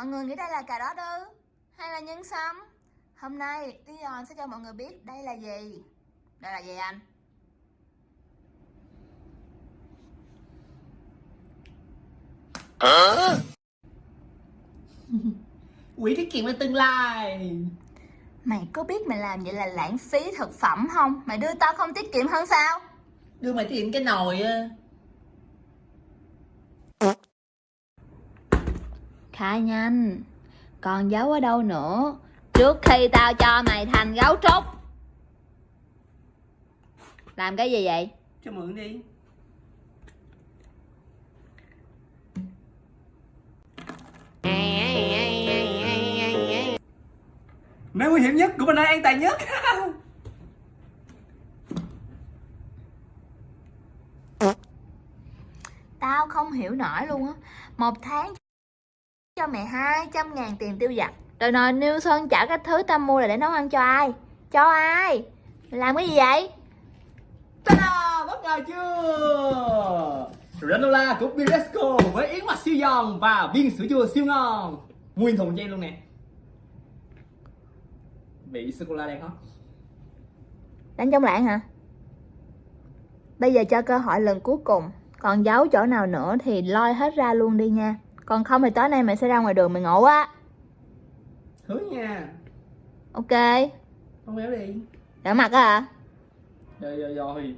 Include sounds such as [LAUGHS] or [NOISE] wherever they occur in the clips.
Mọi người nghĩ đây là cà rốt ư? Hay là nhân sâm? Hôm nay Dion sẽ cho mọi người biết đây là gì Đây là gì anh? quỹ tiết kiệm cho tương lai Mày có biết mày làm vậy là lãng phí thực phẩm không? Mày đưa tao không tiết kiệm hơn sao? đưa mày tiết kiệm cái nồi á Khai nhanh. Còn giấu ở đâu nữa? Trước khi tao cho mày thành gấu trúc. Làm cái gì vậy? cho mượn đi. Nơi nguy hiểm nhất cũng là nơi an toàn nhất. [LAUGHS] Tao không hiểu nổi luôn á. Một tháng cho mày 200 ngàn tiền tiêu vặt Rồi nói Niêu Sơn trả cái thứ tao mua là để nấu ăn cho ai? Cho ai? Làm cái gì vậy? Ta-da! Bất ngờ chưa? Granola của Biresco với yến mạch siêu giòn và viên sữa chua siêu ngon. Nguyên thùng cho em luôn nè. Vị sô-cô-la đen không? Đánh chống lãng hả? Bây giờ cho cơ hội lần cuối cùng. Còn giấu chỗ nào nữa thì lôi hết ra luôn đi nha Còn không thì tối nay mày sẽ ra ngoài đường mày ngủ á. Hứa nha. Ok. Không béo đi. Đỡ mặt á hả? Rồi rồi rồi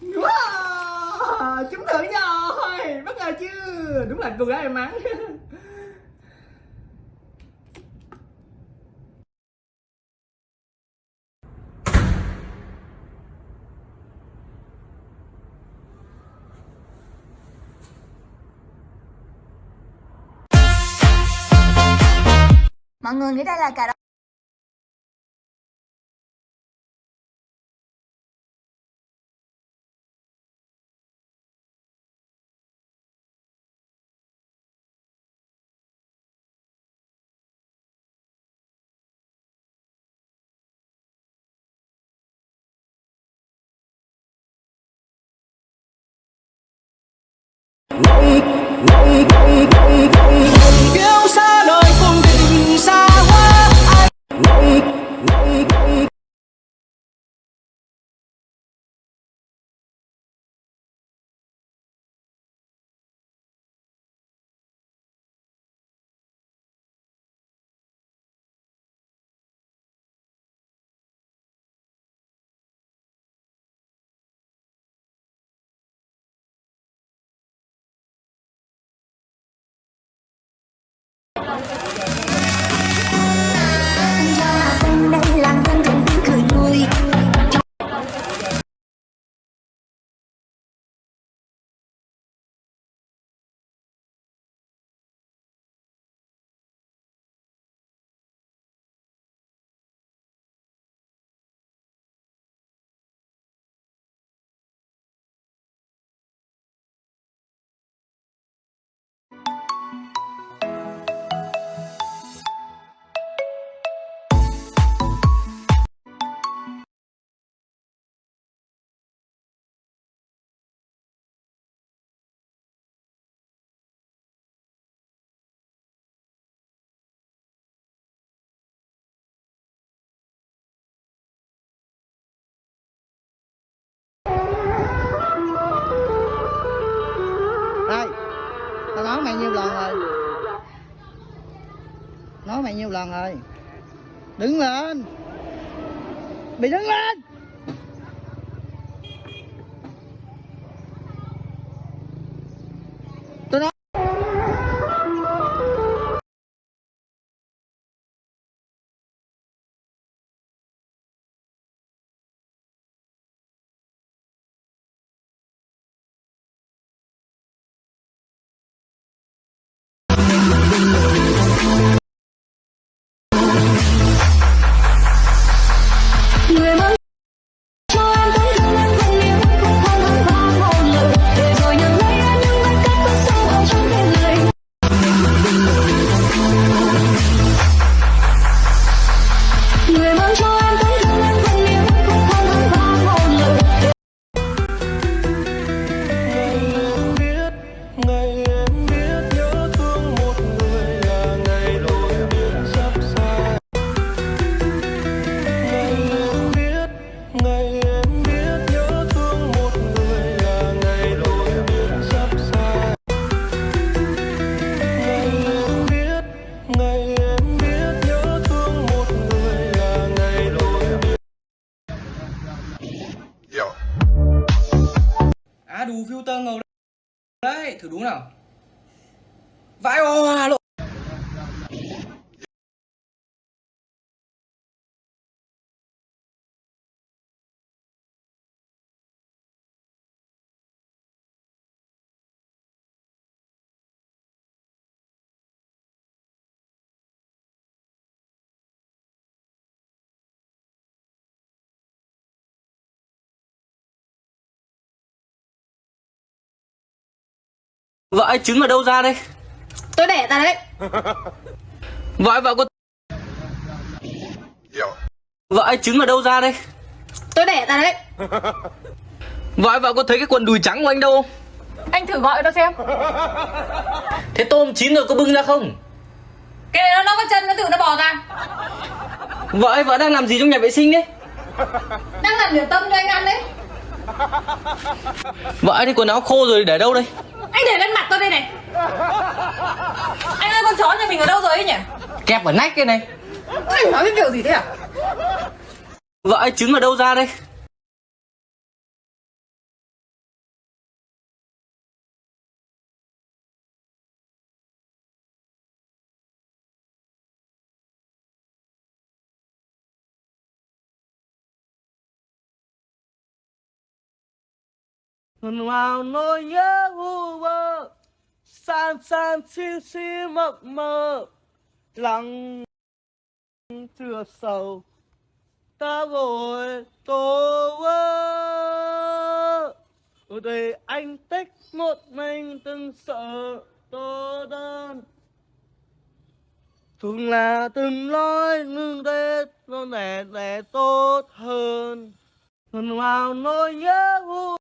Wow, trúng thưởng rồi Bất ngờ chưa? Đúng là cô gái may mắn Mọi người nghĩ đây là cà rốt ngọng ngọng ngọng ngọng ngọng kiêu xa mày nhiêu lần rồi? Nói mày nhiêu lần rồi? Đứng lên! Bị đứng lên! Tơ ngầu đấy. Thử đúng nào. Vãi hoa luôn. Vợ ấy trứng ở đâu ra đây? Tôi đẻ ra đấy. [LAUGHS] Vợ ấy vợ có vợ ấy trứng ở đâu ra đây? Tôi đẻ ra đấy. [LAUGHS] Vợ ấy vợ có thấy cái quần đùi trắng của anh đâu? Không Anh thử gọi nó xem. [LAUGHS] Thế tôm chín rồi có bưng ra không? Cái này nó, nó có chân nó tự nó bò ra. Vợ ấy vợ đang làm gì trong nhà vệ sinh đấy? Đang làm điểm tâm cho anh ăn đấy. Vợ ấy thì quần áo khô rồi để đâu đây Anh để lên mặt tôi đây này. Anh ơi con chó nhà mình ở đâu rồi ấy nhỉ? Kẹp ở nách cái này. Anh nói cái kiểu gì thế à? Vợ ấy trứng ở đâu ra đây vào nỗi nhớ u vơ, San san xin xin mộng mơ Lặng chưa sầu, Ta vội tô vơ. Ở đây anh tích một mình từng sợ tô đơn. Thường là từng nói ngưng tết nó để để tốt hơn. Thuần vào nỗi nhớ vu